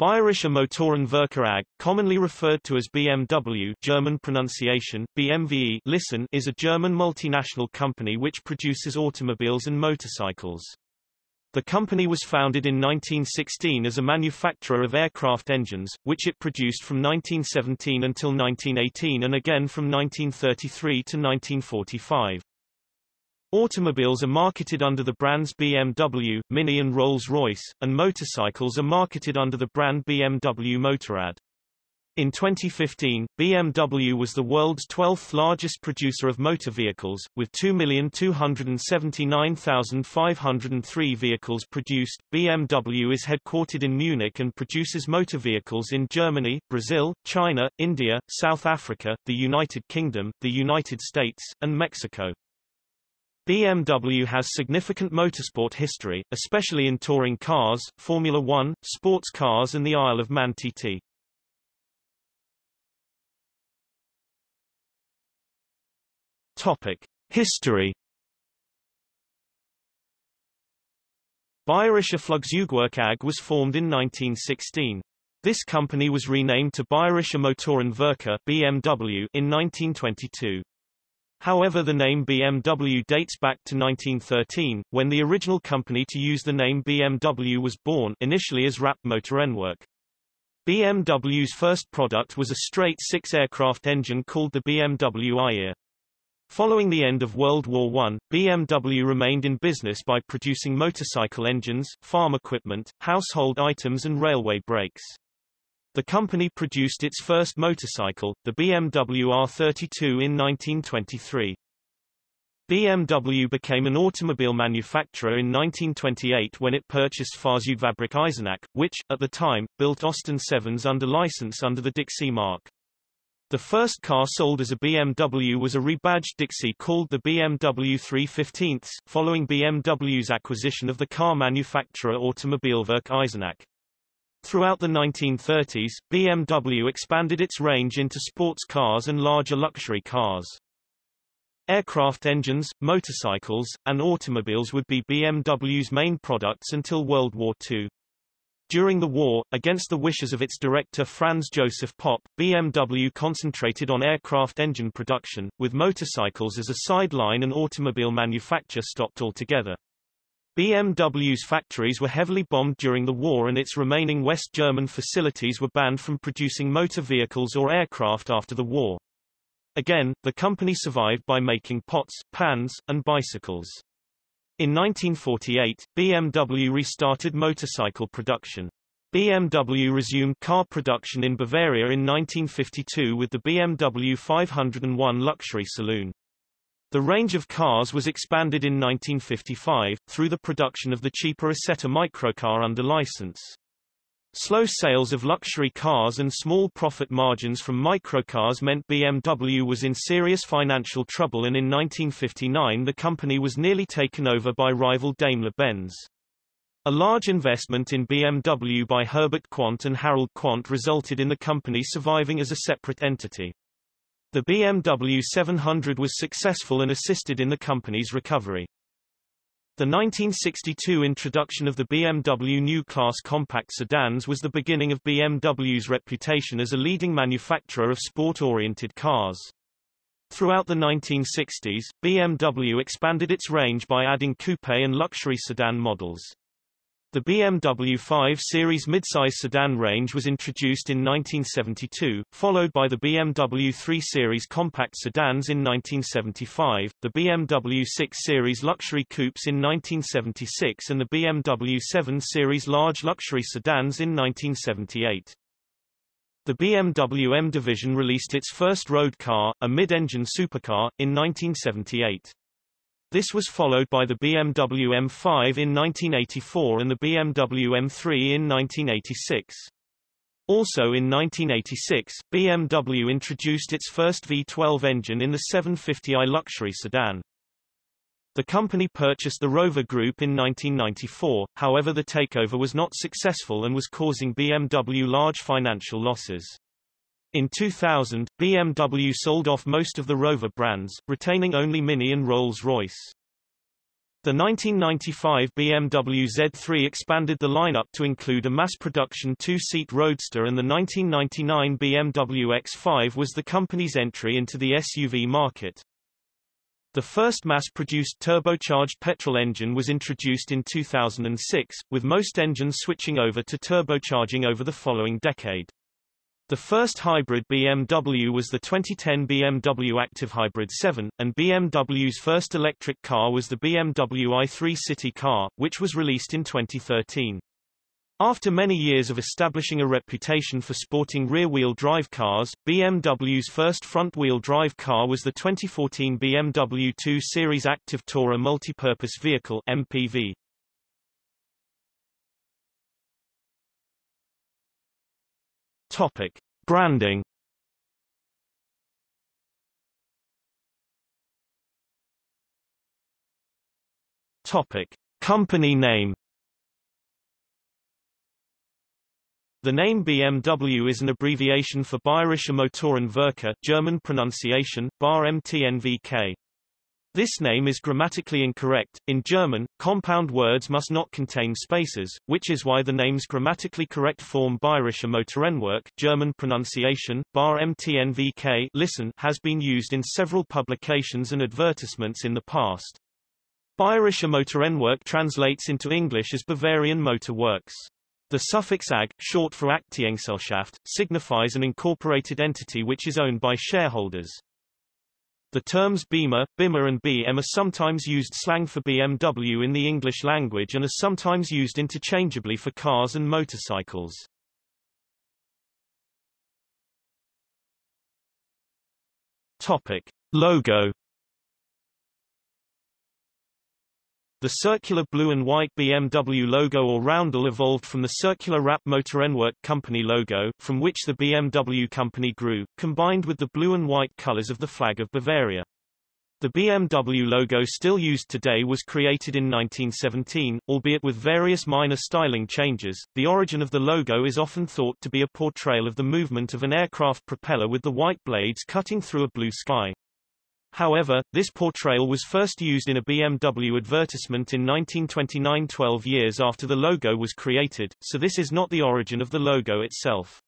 Bayerische Motorenwerke AG, commonly referred to as BMW German pronunciation, BMWE listen, is a German multinational company which produces automobiles and motorcycles. The company was founded in 1916 as a manufacturer of aircraft engines, which it produced from 1917 until 1918 and again from 1933 to 1945. Automobiles are marketed under the brands BMW, Mini and Rolls-Royce, and motorcycles are marketed under the brand BMW Motorrad. In 2015, BMW was the world's 12th largest producer of motor vehicles, with 2,279,503 vehicles produced. BMW is headquartered in Munich and produces motor vehicles in Germany, Brazil, China, India, South Africa, the United Kingdom, the United States, and Mexico. BMW has significant motorsport history, especially in touring cars, Formula One, sports cars and the Isle of Man TT. Topic. History Bayerische Flugzeugwerk AG was formed in 1916. This company was renamed to Bayerische Motorenwerke BMW in 1922. However the name BMW dates back to 1913, when the original company to use the name BMW was born initially as Rapp Motorenwerk. BMW's first product was a straight six-aircraft engine called the BMW i-Ear. Following the end of World War I, BMW remained in business by producing motorcycle engines, farm equipment, household items and railway brakes. The company produced its first motorcycle, the BMW R32 in 1923. BMW became an automobile manufacturer in 1928 when it purchased Fahrzeugfabrik Eisenach, which, at the time, built Austin 7s under license under the Dixi mark. The first car sold as a BMW was a rebadged Dixi called the BMW 315, following BMW's acquisition of the car manufacturer Automobilwerk Eisenach. Throughout the 1930s, BMW expanded its range into sports cars and larger luxury cars. Aircraft engines, motorcycles, and automobiles would be BMW's main products until World War II. During the war, against the wishes of its director Franz Joseph Popp, BMW concentrated on aircraft engine production, with motorcycles as a sideline and automobile manufacture stopped altogether. BMW's factories were heavily bombed during the war and its remaining West German facilities were banned from producing motor vehicles or aircraft after the war. Again, the company survived by making pots, pans, and bicycles. In 1948, BMW restarted motorcycle production. BMW resumed car production in Bavaria in 1952 with the BMW 501 luxury saloon. The range of cars was expanded in 1955, through the production of the cheaper Isetta microcar under license. Slow sales of luxury cars and small profit margins from microcars meant BMW was in serious financial trouble and in 1959 the company was nearly taken over by rival Daimler-Benz. A large investment in BMW by Herbert Quandt and Harald Quandt resulted in the company surviving as a separate entity. The BMW 700 was successful and assisted in the company's recovery. The 1962 introduction of the BMW New Class compact sedans was the beginning of BMW's reputation as a leading manufacturer of sport-oriented cars. Throughout the 1960s, BMW expanded its range by adding coupe and luxury sedan models. The BMW 5 Series midsize sedan range was introduced in 1972, followed by the BMW 3 Series compact sedans in 1975, the BMW 6 Series luxury coupes in 1976 and the BMW 7 Series large luxury sedans in 1978. The BMW M division released its first road car, a mid-engine supercar, in 1978. This was followed by the BMW M5 in 1984 and the BMW M3 in 1986. Also in 1986, BMW introduced its first V12 engine in the 750i luxury sedan. The company purchased the Rover Group in 1994, however the takeover was not successful and was causing BMW large financial losses. In 2000, BMW sold off most of the Rover brands, retaining only Mini and Rolls-Royce. The 1995 BMW Z3 expanded the lineup to include a mass-production two-seat roadster and the 1999 BMW X5 was the company's entry into the SUV market. The first mass-produced turbocharged petrol engine was introduced in 2006, with most engines switching over to turbocharging over the following decade. The first hybrid BMW was the 2010 BMW Active Hybrid 7, and BMW's first electric car was the BMW i3 City car, which was released in 2013. After many years of establishing a reputation for sporting rear-wheel drive cars, BMW's first front-wheel drive car was the 2014 BMW 2 Series Active Tourer Multipurpose Vehicle MPV. Topic: Branding. Topic: Company name. The name BMW is an abbreviation for Bayerische Motorenwerke German pronunciation, BAR MTNVK. This name is grammatically incorrect. In German, compound words must not contain spaces, which is why the name's grammatically correct form Bayerische Motorenwerk German pronunciation, Bar MTNVK listen has been used in several publications and advertisements in the past. Bayerische Motorenwerk translates into English as Bavarian Motor Works. The suffix AG, short for Aktiengesellschaft, signifies an incorporated entity which is owned by shareholders. The terms Beamer, Bimmer and BM are sometimes used slang for BMW in the English language and are sometimes used interchangeably for cars and motorcycles. Topic. Logo The circular blue and white BMW logo or roundel evolved from the circular Rapp Motorenwerk company logo, from which the BMW company grew, combined with the blue and white colors of the flag of Bavaria. The BMW logo still used today was created in 1917, albeit with various minor styling changes. The origin of the logo is often thought to be a portrayal of the movement of an aircraft propeller with the white blades cutting through a blue sky. However, this portrayal was first used in a BMW advertisement in 1929 12 years after the logo was created, so this is not the origin of the logo itself.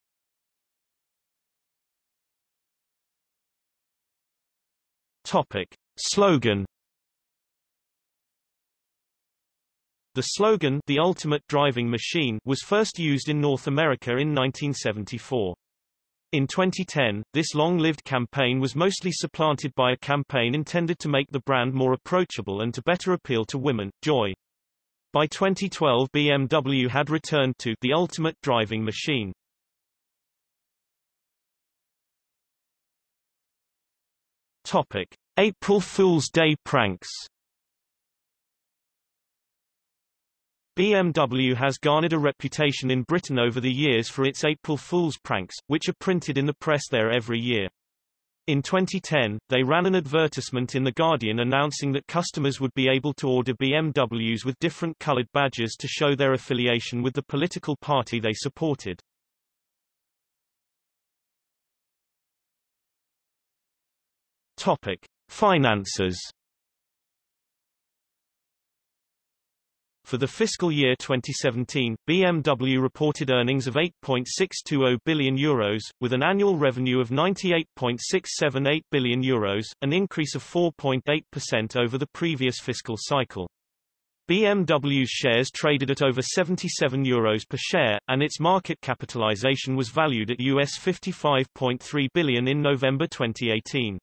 Topic. Slogan The slogan The Ultimate Driving Machine was first used in North America in 1974. In 2010, this long-lived campaign was mostly supplanted by a campaign intended to make the brand more approachable and to better appeal to women, Joy. By 2012 BMW had returned to the ultimate driving machine. Topic. April Fool's Day pranks BMW has garnered a reputation in Britain over the years for its April Fool's pranks, which are printed in the press there every year. In 2010, they ran an advertisement in The Guardian announcing that customers would be able to order BMWs with different colored badges to show their affiliation with the political party they supported. Topic. Finances For the fiscal year 2017, BMW reported earnings of €8.620 billion, Euros, with an annual revenue of €98.678 billion, Euros, an increase of 4.8% over the previous fiscal cycle. BMW's shares traded at over 77 euros per share, and its market capitalization was valued at US 55.3 billion in November 2018.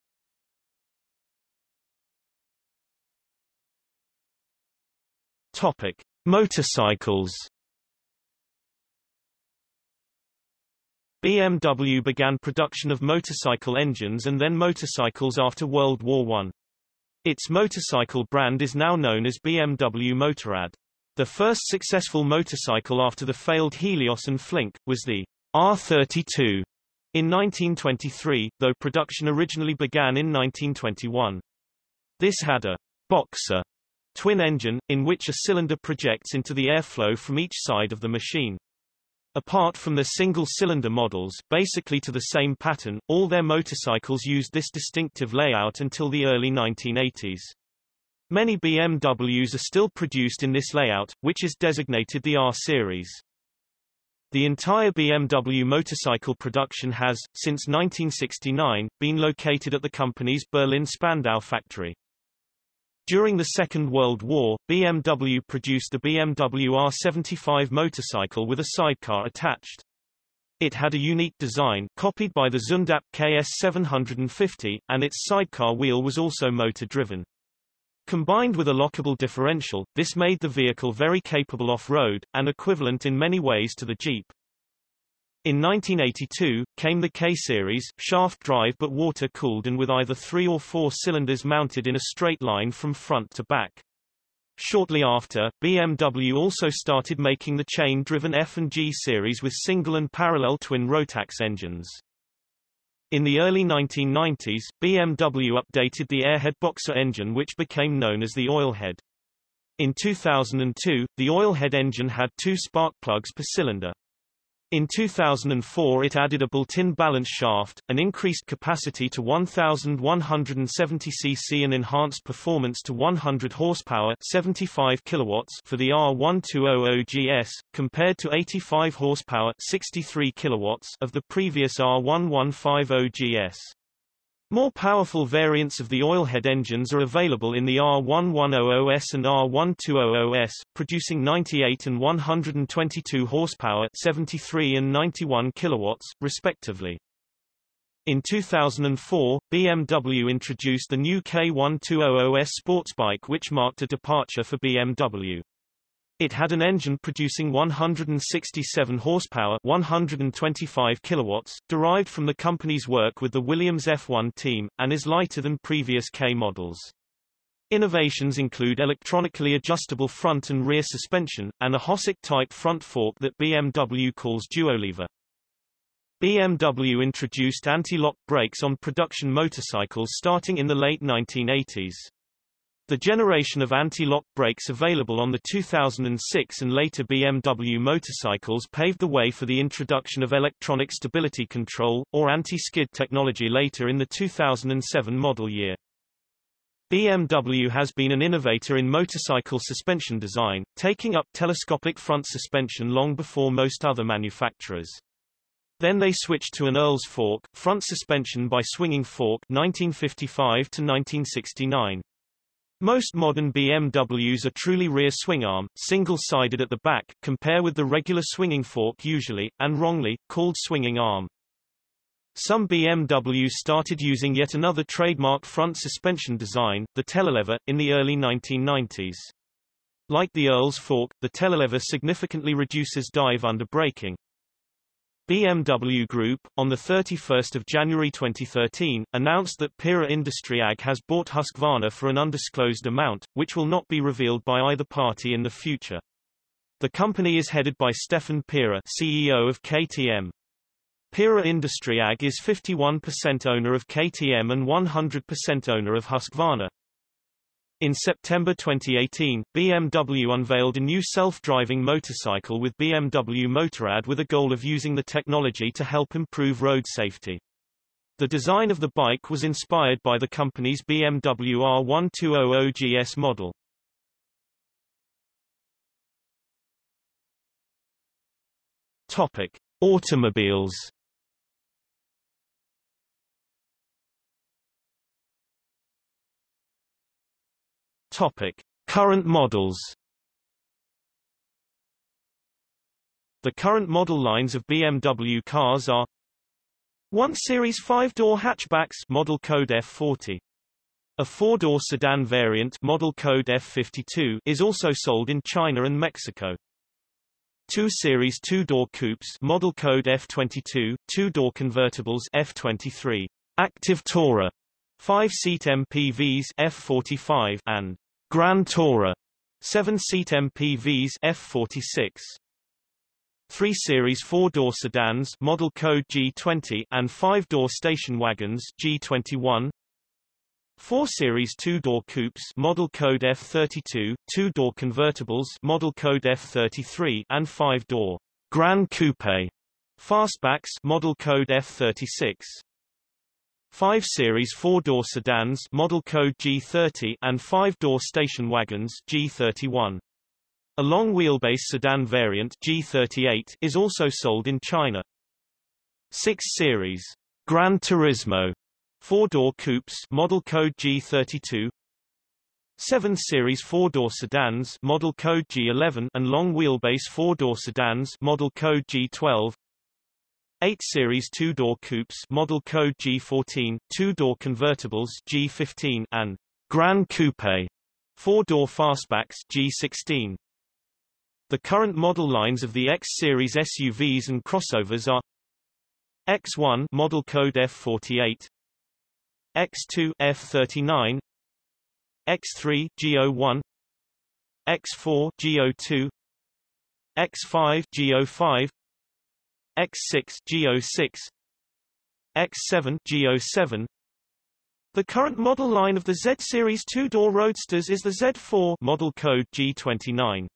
Topic: Motorcycles. BMW began production of motorcycle engines and then motorcycles after World War I. Its motorcycle brand is now known as BMW Motorrad. The first successful motorcycle after the failed Helios and Flink, was the R32 in 1923, though production originally began in 1921. This had a boxer twin engine, in which a cylinder projects into the airflow from each side of the machine. Apart from their single-cylinder models, basically to the same pattern, all their motorcycles used this distinctive layout until the early 1980s. Many BMWs are still produced in this layout, which is designated the R series. The entire BMW motorcycle production has, since 1969, been located at the company's Berlin Spandau factory. During the Second World War, BMW produced the BMW R75 motorcycle with a sidecar attached. It had a unique design copied by the Zündapp KS750, and its sidecar wheel was also motor-driven. Combined with a lockable differential, this made the vehicle very capable off-road, and equivalent in many ways to the Jeep. In 1982, came the K-Series, shaft-drive but water-cooled and with either three or four cylinders mounted in a straight line from front to back. Shortly after, BMW also started making the chain-driven F and G series with single and parallel twin Rotax engines. In the early 1990s, BMW updated the Airhead Boxer engine which became known as the Oilhead. In 2002, the Oilhead engine had two spark plugs per cylinder. In 2004 it added a built-in balance shaft, an increased capacity to 1170 cc and enhanced performance to 100 horsepower 75 kilowatts for the R1200 GS, compared to 85 horsepower 63 kilowatts of the previous R1150 GS. More powerful variants of the oilhead engines are available in the R1100S and R1200S, producing 98 and 122 horsepower 73 and 91 kilowatts, respectively. In 2004, BMW introduced the new K1200S sports bike which marked a departure for BMW. It had an engine producing 167 horsepower 125 kilowatts, derived from the company's work with the Williams F1 team, and is lighter than previous K models. Innovations include electronically adjustable front and rear suspension, and a Hossack-type front fork that BMW calls Duolever. BMW introduced anti-lock brakes on production motorcycles starting in the late 1980s. The generation of anti-lock brakes available on the 2006 and later BMW motorcycles paved the way for the introduction of electronic stability control, or anti-skid technology later in the 2007 model year. BMW has been an innovator in motorcycle suspension design, taking up telescopic front suspension long before most other manufacturers. Then they switched to an Earl's fork, front suspension by swinging fork 1955 to 1969. Most modern BMWs are truly rear swingarm, single-sided at the back, compare with the regular swinging fork usually, and wrongly, called swinging arm. Some BMWs started using yet another trademark front suspension design, the telelever, in the early 1990s. Like the Earl's fork, the telelever significantly reduces dive under braking. BMW Group, on 31 January 2013, announced that Pierer Industrie AG has bought Husqvarna for an undisclosed amount, which will not be revealed by either party in the future. The company is headed by Stefan Pierer CEO of KTM. Pierer Industrie AG is 51% owner of KTM and 100% owner of Husqvarna. In September 2018, BMW unveiled a new self-driving motorcycle with BMW Motorrad with a goal of using the technology to help improve road safety. The design of the bike was inspired by the company's BMW R1200 GS model. Topic: Automobiles Topic: Current models. The current model lines of BMW cars are 1 Series 5-door hatchbacks model code F40. A four-door sedan variant model code F52 is also sold in China and Mexico. 2 Series 2-door coupes model code F22, 2-door convertibles F23, Active Tourer, 5-seat MPVs F45 and Grand Tourer, 7-seat MPVs F46. 3 Series 4-door sedans model code G20 and 5-door station wagons G21. 4 Series 2-door coupes model code F32, 2-door convertibles model code F33 and 5-door Grand Coupe fastbacks model code F36. 5 Series four-door sedans model code G30 and 5-door station wagons G31. A long-wheelbase sedan variant G38 is also sold in China. 6 Series Gran Turismo four-door coupes model code G32 7 Series four-door sedans model code G11 and long-wheelbase four-door sedans model code G12 8 Series two-door coupes model code G14, two-door convertibles G15 and Grand Coupe four-door fastbacks G16. The current model lines of the X series SUVs and crossovers are X1 model code F48, X2 F39, X3 G01, X4 G02, X5 G05, X6 G06 X7 G07 The current model line of the Z series two-door roadsters is the Z4 model code G29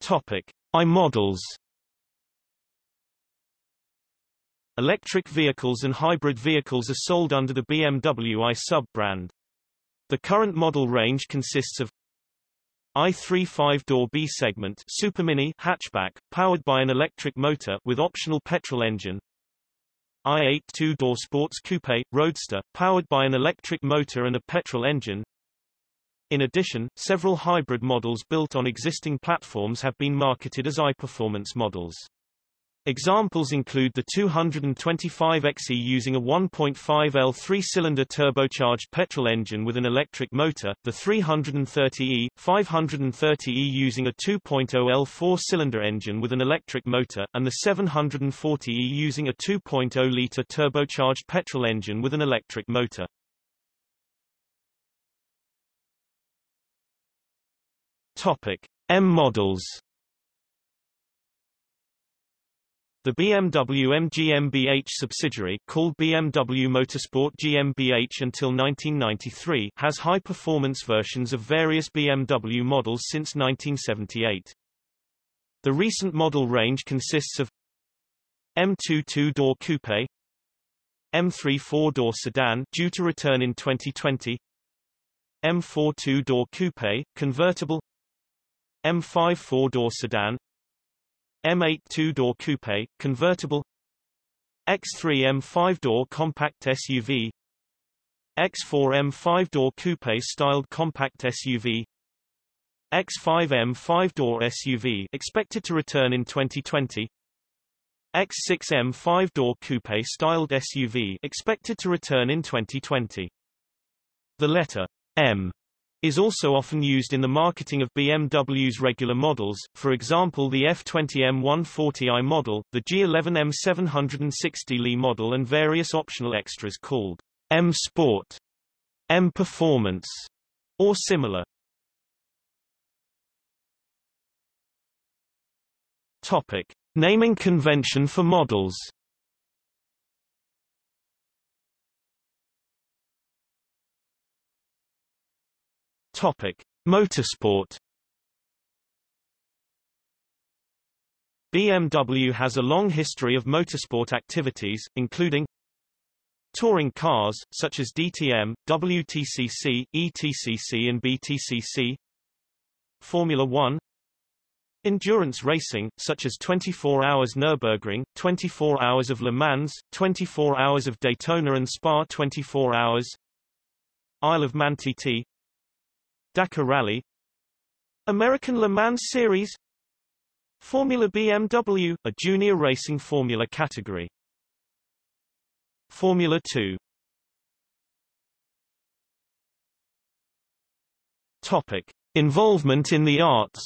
Topic I models Electric vehicles and hybrid vehicles are sold under the BMW i sub-brand. The current model range consists of i3 5-door B segment Supermini hatchback, powered by an electric motor with optional petrol engine. i8 two-door sports coupe, roadster, powered by an electric motor and a petrol engine. In addition, several hybrid models built on existing platforms have been marketed as i-performance models. Examples include the 225XE using a 1.5L three-cylinder turbocharged petrol engine with an electric motor, the 330E, 530E using a 2.0L four-cylinder engine with an electric motor, and the 740E using a 2.0-liter turbocharged petrol engine with an electric motor. Topic: M models The BMW M GmbH subsidiary called BMW Motorsport GmbH until 1993 has high-performance versions of various BMW models since 1978. The recent model range consists of M2 two-door coupe, M3 four-door sedan due to return in 2020, M4 two-door coupe, convertible, M5 four-door sedan, M8 two-door coupe, convertible. X3 M5-door compact SUV X4 M5-door coupe-styled compact SUV X5 M5-door SUV expected to return in 2020 X6 M5-door coupe-styled SUV expected to return in 2020 The letter M is also often used in the marketing of BMW's regular models, for example the F20 M140i model, the G11 M760Li model and various optional extras called M Sport, M Performance, or similar. Topic. Naming convention for models Topic: Motorsport. BMW has a long history of motorsport activities, including touring cars, such as DTM, WTCC, ETCC and BTCC Formula One. Endurance racing, such as 24 Hours Nürburgring, 24 Hours of Le Mans, 24 Hours of Daytona and Spa 24 Hours. Isle of Man TT Dakar Rally American Le Mans Series Formula BMW, a junior racing formula category Formula 2 Topic. Involvement in the arts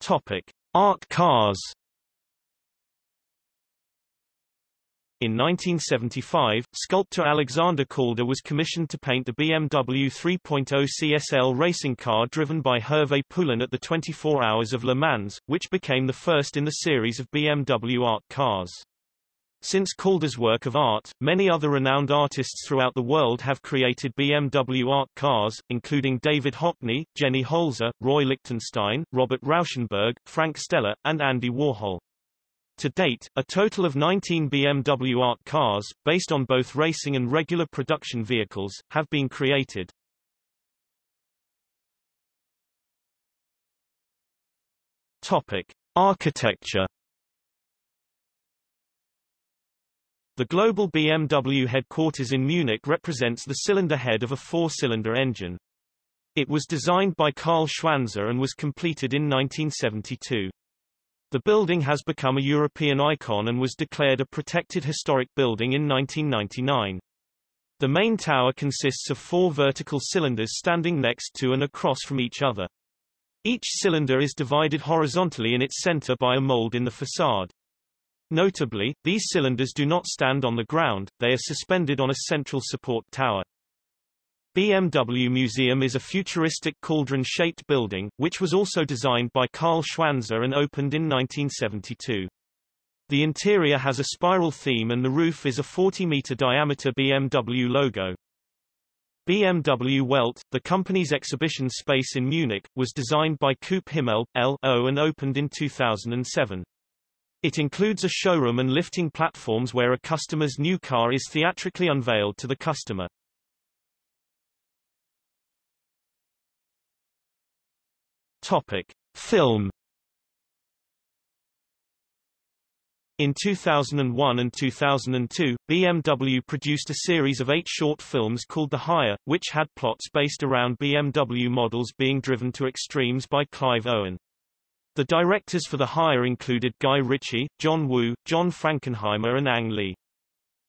Topic. Art cars In 1975, sculptor Alexander Calder was commissioned to paint the BMW 3.0 CSL racing car driven by Hervé Poulain at the 24 Hours of Le Mans, which became the first in the series of BMW art cars. Since Calder's work of art, many other renowned artists throughout the world have created BMW art cars, including David Hockney, Jenny Holzer, Roy Lichtenstein, Robert Rauschenberg, Frank Stella, and Andy Warhol. To date, a total of 19 BMW art cars, based on both racing and regular production vehicles, have been created. Topic: Architecture The global BMW headquarters in Munich represents the cylinder head of a four-cylinder engine. It was designed by Karl Schwanzer and was completed in 1972. The building has become a European icon and was declared a protected historic building in 1999. The main tower consists of four vertical cylinders standing next to and across from each other. Each cylinder is divided horizontally in its center by a mold in the facade. Notably, these cylinders do not stand on the ground, they are suspended on a central support tower. BMW Museum is a futuristic cauldron-shaped building, which was also designed by Karl Schwanzer and opened in 1972. The interior has a spiral theme and the roof is a 40-meter diameter BMW logo. BMW Welt, the company's exhibition space in Munich, was designed by Coop Himmel, L.O. and opened in 2007. It includes a showroom and lifting platforms where a customer's new car is theatrically unveiled to the customer. Topic: Film In 2001 and 2002, BMW produced a series of eight short films called The Hire, which had plots based around BMW models being driven to extremes by Clive Owen. The directors for The Hire included Guy Ritchie, John Woo, John Frankenheimer and Ang Lee.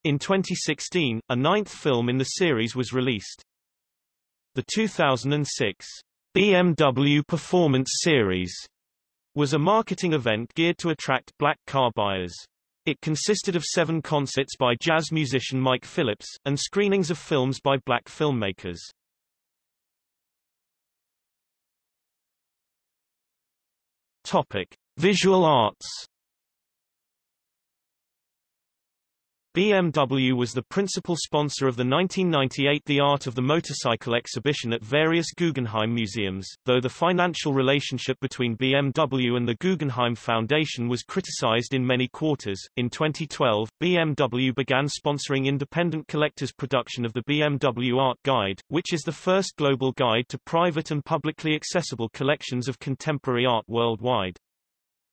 In 2016, a ninth film in the series was released. The 2006 BMW Performance Series was a marketing event geared to attract black car buyers. It consisted of seven concerts by jazz musician Mike Phillips, and screenings of films by black filmmakers. Topic: Visual arts. BMW was the principal sponsor of the 1998 The Art of the Motorcycle exhibition at various Guggenheim museums, though the financial relationship between BMW and the Guggenheim Foundation was criticized in many quarters. In 2012, BMW began sponsoring independent collectors' production of the BMW Art Guide, which is the first global guide to private and publicly accessible collections of contemporary art worldwide.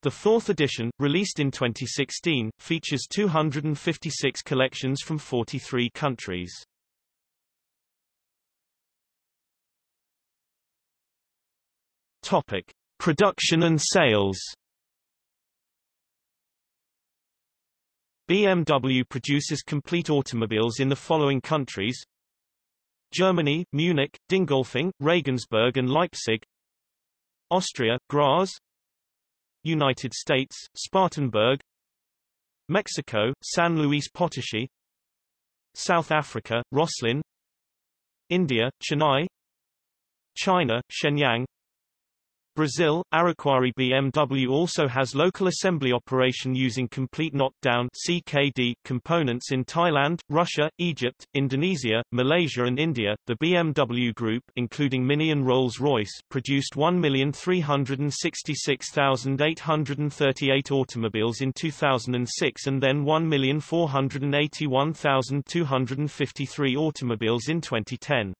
The fourth edition, released in 2016, features 256 collections from 43 countries. Topic: Production and sales. BMW produces complete automobiles in the following countries: Germany, Munich, Dingolfing, Regensburg and Leipzig. Austria, Graz, United States, Spartanburg. Mexico, San Luis Potosi South Africa, Rosslyn India, Chennai. China, Shenyang Brazil, Araquari BMW also has local assembly operation using complete knockdown CKD components in Thailand, Russia, Egypt, Indonesia, Malaysia and India. The BMW Group, including Mini and Rolls-Royce, produced 1,366,838 automobiles in 2006 and then 1,481,253 automobiles in 2010.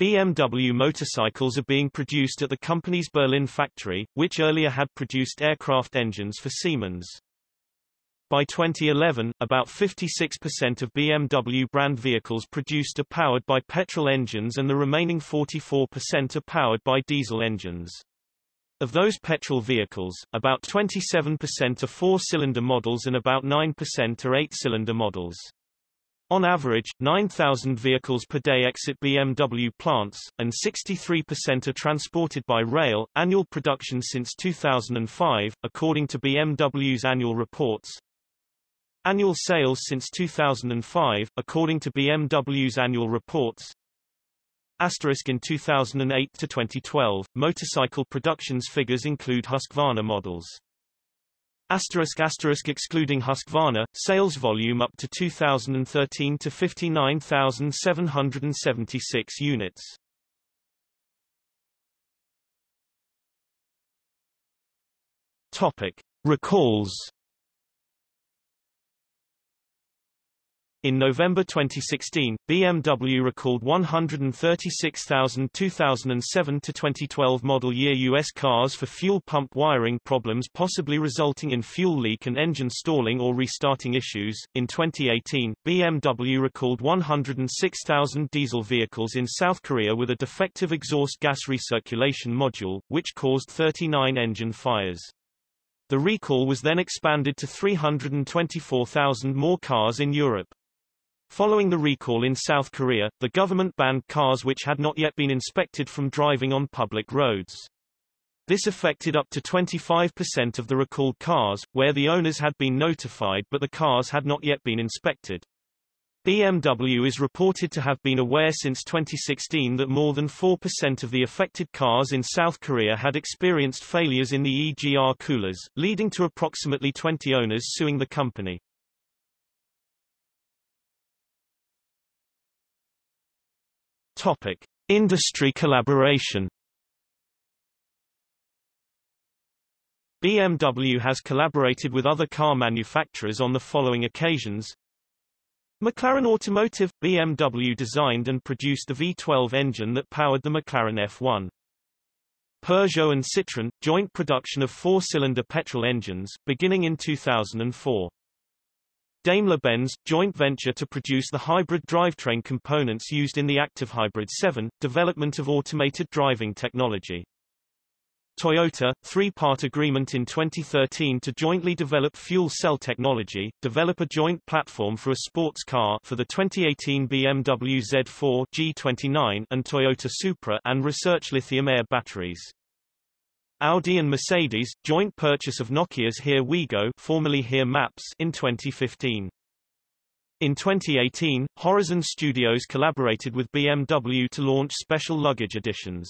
BMW motorcycles are being produced at the company's Berlin factory, which earlier had produced aircraft engines for Siemens. By 2011, about 56% of BMW brand vehicles produced are powered by petrol engines and the remaining 44% are powered by diesel engines. Of those petrol vehicles, about 27% are four-cylinder models and about 9% are eight-cylinder models. On average, 9,000 vehicles per day exit BMW plants, and 63% are transported by rail. Annual production since 2005, according to BMW's annual reports. Annual sales since 2005, according to BMW's annual reports. Asterisk in 2008 to 2012, motorcycle productions figures include Husqvarna models. Asterisk asterisk excluding Husqvarna, sales volume up to 2013 to 59,776 units. Topic: Recalls In November 2016, BMW recalled 136,000 2007 to 2012 model year U.S. cars for fuel pump wiring problems possibly resulting in fuel leak and engine stalling or restarting issues. In 2018, BMW recalled 106,000 diesel vehicles in South Korea with a defective exhaust gas recirculation module, which caused 39 engine fires. The recall was then expanded to 324,000 more cars in Europe. Following the recall in South Korea, the government banned cars which had not yet been inspected from driving on public roads. This affected up to 25% of the recalled cars, where the owners had been notified but the cars had not yet been inspected. BMW is reported to have been aware since 2016 that more than 4% of the affected cars in South Korea had experienced failures in the EGR coolers, leading to approximately 20 owners suing the company. Topic: Industry collaboration. BMW has collaborated with other car manufacturers on the following occasions. McLaren Automotive – BMW designed and produced the V12 engine that powered the McLaren F1. Peugeot and Citroën – joint production of four-cylinder petrol engines, beginning in 2004. Daimler-Benz, joint venture to produce the hybrid drivetrain components used in the Active Hybrid 7, development of automated driving technology. Toyota, three-part agreement in 2013 to jointly develop fuel cell technology, develop a joint platform for a sports car for the 2018 BMW Z4 G29 and Toyota Supra and research lithium-air batteries. Audi and Mercedes, joint purchase of Nokia's Here We Go formerly Here Maps in 2015. In 2018, Horizn Studios collaborated with BMW to launch special luggage editions.